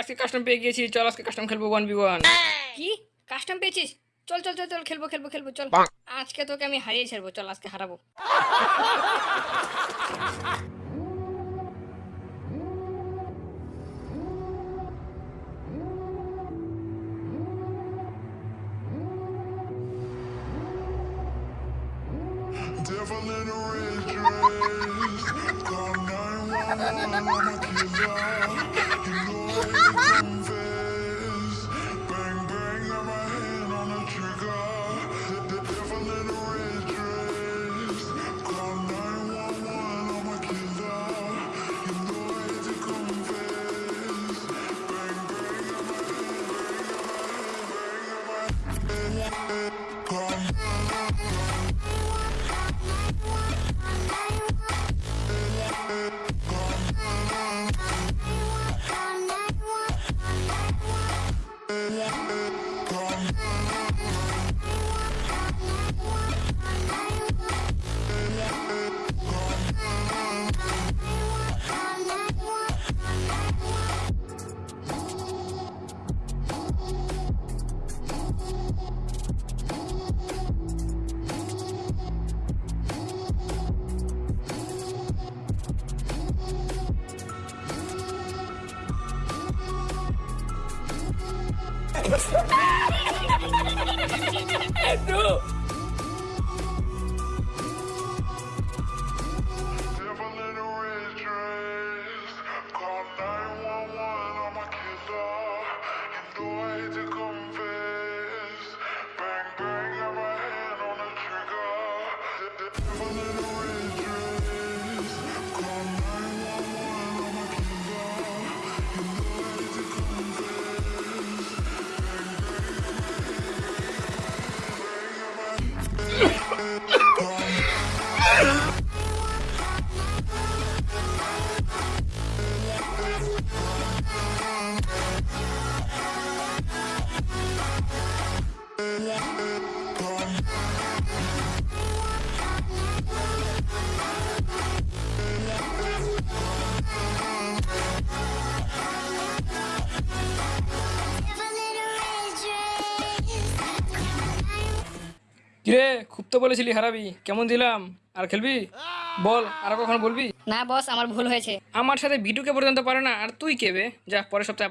আজকে কাস্টম পেয়ে গিয়েছি চল আজকে কাস্টম খেলব ওয়ান বি ওয়ান কি? কাস্টম পেয়েছিস? চল চল চল চল খেলব খেলব খেলব চল। আজকে তোকে আমি হারিয়ে ছাড়বো চল আজকে হারাবো। Devil in a red dress. Call 911, I'm a killer. Call 911, I'm a killer. You know I hate to confess. কিরে খুব তো বলেছিলি হারাবি কেমন দিলাম? আর খেলবি? বল আর কখন বলবি? না বস আমার ভুল হয়েছে। আমার সাথে ভিডিওকে পর্যন্ত পারে না আর তুই কেবে যা পরের সপ্তাহে